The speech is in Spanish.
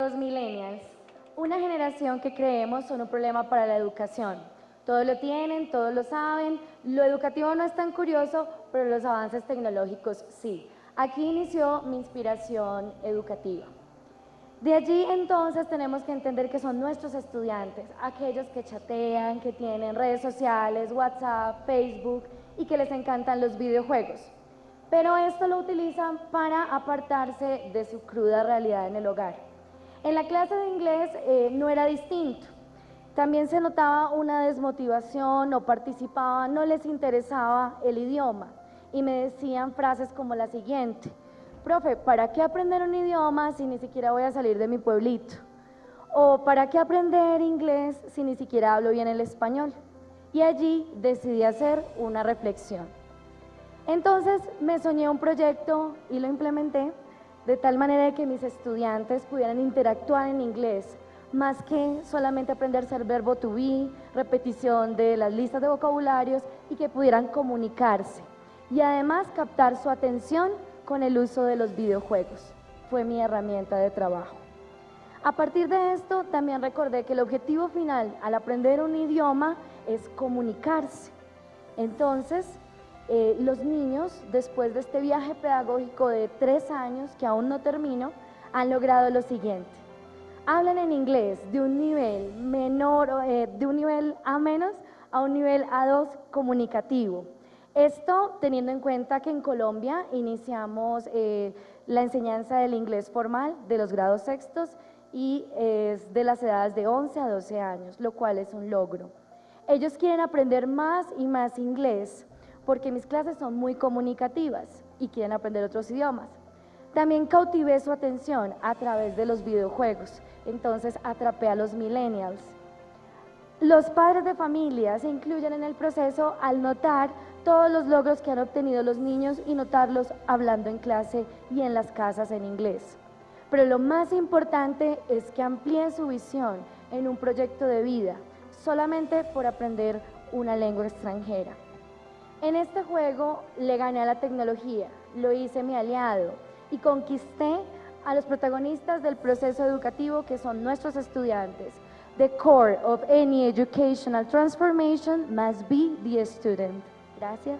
Los millennials, una generación que creemos son un problema para la educación. Todo lo tienen, todos lo saben, lo educativo no es tan curioso, pero los avances tecnológicos sí. Aquí inició mi inspiración educativa. De allí entonces tenemos que entender que son nuestros estudiantes, aquellos que chatean, que tienen redes sociales, WhatsApp, Facebook y que les encantan los videojuegos. Pero esto lo utilizan para apartarse de su cruda realidad en el hogar. En la clase de inglés eh, no era distinto. También se notaba una desmotivación, no participaban, no les interesaba el idioma y me decían frases como la siguiente, profe, ¿para qué aprender un idioma si ni siquiera voy a salir de mi pueblito? O ¿para qué aprender inglés si ni siquiera hablo bien el español? Y allí decidí hacer una reflexión. Entonces me soñé un proyecto y lo implementé de tal manera que mis estudiantes pudieran interactuar en inglés, más que solamente aprenderse el verbo to be, repetición de las listas de vocabularios y que pudieran comunicarse y además captar su atención con el uso de los videojuegos. Fue mi herramienta de trabajo. A partir de esto, también recordé que el objetivo final al aprender un idioma es comunicarse. Entonces, eh, los niños, después de este viaje pedagógico de tres años, que aún no termino, han logrado lo siguiente. Hablan en inglés de un nivel menor, eh, de un nivel A menos a un nivel A2 comunicativo. Esto teniendo en cuenta que en Colombia iniciamos eh, la enseñanza del inglés formal de los grados sextos y es de las edades de 11 a 12 años, lo cual es un logro. Ellos quieren aprender más y más inglés porque mis clases son muy comunicativas y quieren aprender otros idiomas. También cautivé su atención a través de los videojuegos, entonces atrapé a los millennials. Los padres de familia se incluyen en el proceso al notar todos los logros que han obtenido los niños y notarlos hablando en clase y en las casas en inglés. Pero lo más importante es que amplíen su visión en un proyecto de vida, solamente por aprender una lengua extranjera. En este juego le gané a la tecnología, lo hice mi aliado y conquisté a los protagonistas del proceso educativo que son nuestros estudiantes. The core of any educational transformation must be the student. Gracias.